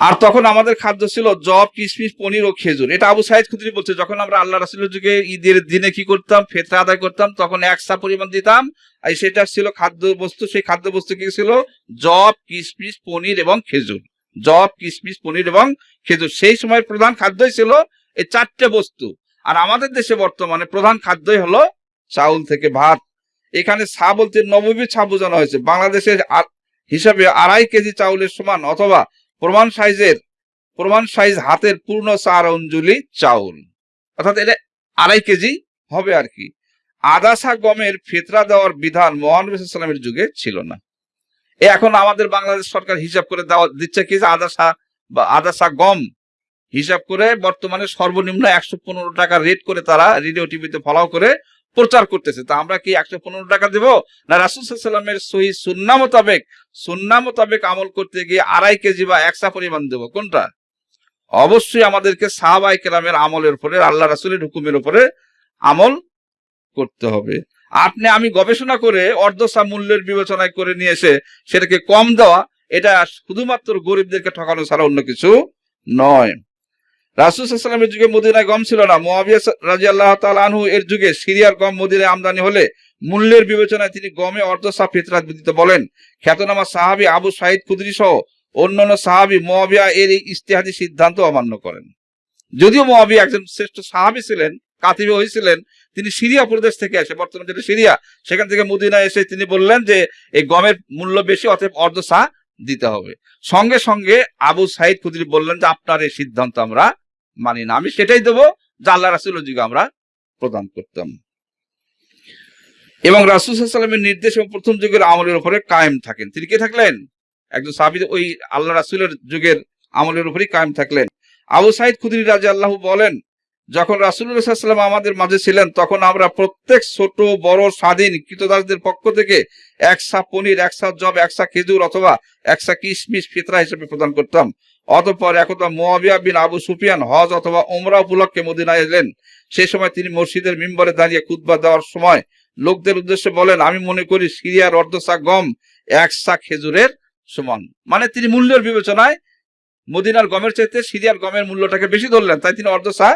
আর তখন আমাদের খাদ্য ছিল জব কিশমিশ পনির ও খেজুর। এটা আবু সাইদ খুদরি বলছে, যখন আমরা আল্লাহ রাসুলের যুগে ঈদের দিনে কি করতাম, ফেতরা আদায় করতাম, তখন একসা পরিমাণ দিতাম। আর সেটা ছিল খাদ্য বস্তু, সেই খাদ্য বস্তু কি ছিল? জব কিশমিশ পনির এবং খেজুর। জব কিশমিশ পনির এবং খেজুর। সেই সময় প্রধান খাদ্যই ছিল এই চারটে বস্তু। আর আমাদের দেশে বর্তমানে প্রধান খাদ্যই হলো চাউল থেকে ভাত। এখানে ছা বলতে নবমী ছা বোঝানো হয়েছে। বাংলাদেশের হিসাবে আড়াই কেজি চাউলের সমান অথবা প্রমাণ সাইজের, প্রমাণ সাইজ হাতের পূর্ণ চার অঞ্জলি চাউল। অর্থাৎ এটা আড়াই কেজি হবে আর কি। আদাসা গমের ফেতরা দেওয়ার বিধান মহানবী সাল্লামের যুগে ছিল না। এ এখন আমাদের বাংলাদেশ সরকার হিসাব করে দেওয়া, দিচ্ছে কি আদাসা বা আদাসা গম হিসাব করে বর্তমানে সর্বনিম্ন একশো পনেরো টাকা রেট করে তারা রেডিও টিভিতে ফলাও করে প্রচার করতেছে। তা আমরা কি একশো পনেরো টাকা দেব? না, রাসুল সাল্লামের সহি সুন্না মোতাবেক সুন্না মোতাবেক আমল করতে গিয়ে আড়াই কেজি বা একশা পরিমাণ দেব। কোনটা? অবশ্যই আমাদেরকে সাহাবাই কেরামের আমলের উপরে, আল্লাহ রাসুলের হুকুমের উপরে আমল করতে হবে। আপনি, আমি গবেষণা করে অর্ধসা মূল্যের বিবেচনায় করে নিয়ে এসে সেটাকে কম দেওয়া, এটা শুধুমাত্র গরিবদেরকে ঠকানো ছাড়া অন্য কিছু নয়। রাসুল সাল্লামের যুগে মদিনায় গম ছিল না। মোয়াবিয়া রাজি আল্লাহ আনহু এর যুগে সিরিয়ার গম মদিনায় আমদানি হলে মূল্যের বিবেচনায় তিনি গমে অর্ধসা ফিতরাত দিতে বলেন। খ্যাতনামা সাহাবি আবু সাইদ কুদরি সহ অন্যান্য সাহাবি মোয়াবিয়া এর এই ইস্তেহাদি সিদ্ধান্ত অমান্য করেন। যদিও মোয়াবিয়া একজন শ্রেষ্ঠ সাহাবি ছিলেন, কাতিবে হয়েছিলেন, তিনি সিরিয়া প্রদেশ থেকে আসে। বর্তমানে যেটা সিরিয়া, সেখান থেকে মদিনায় এসে তিনি বললেন যে, এই গমের মূল্য বেশি, অতএব অর্ধসা দিতে হবে। সঙ্গে সঙ্গে আবু সাইদ খুদরি বললেন যে, আপনার এই সিদ্ধান্ত আমরা মানি না। আমি সেটাই দেবো যা আল্লাহ রাসুলের যুগে আমরা প্রদান করতাম। এবং রাসুল সাল্লামের নির্দেশ এবং প্রথম যুগের আমলের উপরে কায়েম থাকেন। তিনি কে থাকলেন? একজন সাহাবি ওই আল্লাহ রাসুলের যুগের আমলের উপরেই কায়েম থাকলেন। আবু সাইদ খুদরি রাজা আল্লাহ বলেন, যখন রাসুল্লাহাম আমাদের মাঝে ছিলেন, তখন আমরা প্রত্যেক ছোট, বড়, স্বাধীন কৃতদাসদের পক্ষ থেকে একসা পনির একসা জব একসা খেজুর অথবা একসা কিশমিশ ফিতরা হিসেবে প্রদান করতাম। অতঃপর একদা মোয়াবিয়া বিন আবু সুফিয়ান হজ অথবা ওমরা উপলক্ষে মদিনায় এলেন। সেই সময় তিনি মসজিদের মিম্বরে দাঁড়িয়ে কুতবা দেওয়ার সময় লোকদের উদ্দেশ্যে বলেন, আমি মনে করি সিরিয়ার অর্ধসা গম একসা খেজুরের সমান। মানে তিনি মূল্যের বিবেচনায় মদিনার গমের চাইতে সিরিয়ার গমের মূল্যটাকে বেশি ধরলেন, তাই তিনি অর্ধসা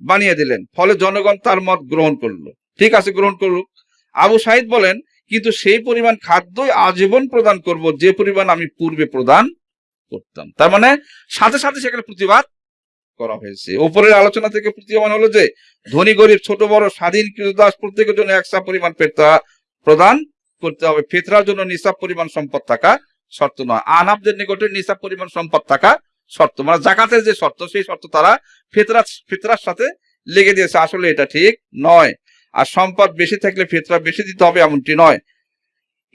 বানিয়ে দিলেন। ফলে জনগণ তার মত গ্রহণ করল। ঠিক আছে, গ্রহণ করুক। আবু সাহিদ বলেন, কিন্তু সেই পরিমাণ খাদ্যই আজীবন প্রদান করব, যে পরিমাণ আমি পূর্বে প্রদান করতাম। তার মানে সাথে সাথে সেখানে প্রতিবাদ করা হয়েছে। উপরের আলোচনা থেকে প্রতীয়মান হলো যে, ধনী, গরিব, ছোট, বড়, স্বাধীন, কৃতদাস প্রত্যেকের জন্য একসা পরিমাণ ফেতরা প্রদান করতে হবে। ফেতরার জন্য নিসাব পরিমাণ সম্পদ থাকা শর্ত নয়। আনাবদের নিকটে নিসাব পরিমাণ সম্পদ থাকা শর্ত। মানে জাকাতের যে শর্ত, সেই শর্ত তারা ফেতরা ফেতরার সাথে লেগে দিয়েছে। আসলে এটা ঠিক নয়। আর সম্পদ বেশি থাকলে ফেতরা বেশি দিতে হবে, এমনটি নয়।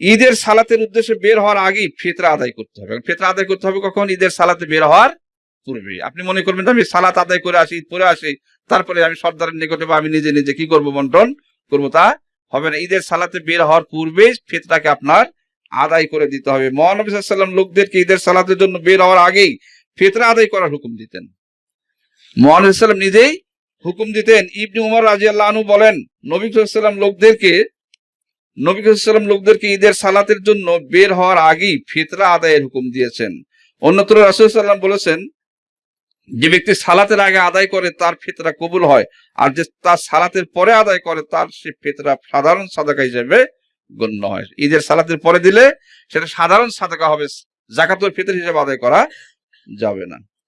ঈদের সালাতের উদ্দেশ্যে বের হওয়ার আগেই ফেতরা আদায় করতে হবে। ফেতরা আদায় করতে হবে কখন? ঈদের সালাতে বের হওয়ার পূর্বে আপনি মনে করবেন আমি সালাত আদায় করে আসি, পরে আসি, তারপরে আমি সর্দারের নিকটে বা আমি নিজে নিজে কি করব, বন্টন করব, তা হবে না। ঈদের সালাতে বের হওয়ার পূর্বে ফেতরাকে আপনার আদায় করে দিতে হবে। মহানবী লোকদেরকে ঈদের সালাতের জন্য বের হওয়ার আগেই ফেতরা আদায় করার হুকুম দিতেন। মহানবী সাল্লাম নিজেই হুকুম দিতেন। ইবনি উমর রাজি বলেন, নবী সাল্লাম লোকদেরকে নবী সাল্লাম লোকদেরকে ঈদের সালাতের জন্য বের হওয়ার আগেই ফিতরা আদায়ের হুকুম দিয়েছেন। অন্যত্র রাসুল সাল্লাম বলেছেন, যে ব্যক্তি সালাতের আগে আদায় করে তার ফিতরা কবুল হয়, আর যে তার সালাতের পরে আদায় করে তার সে ফিতরা সাধারণ সাদাকা হিসেবে গণ্য হয়। ঈদের সালাতের পরে দিলে সেটা সাধারণ সাদাকা হবে, জাকাতুল ফিতর হিসেবে আদায় করা যাবে না।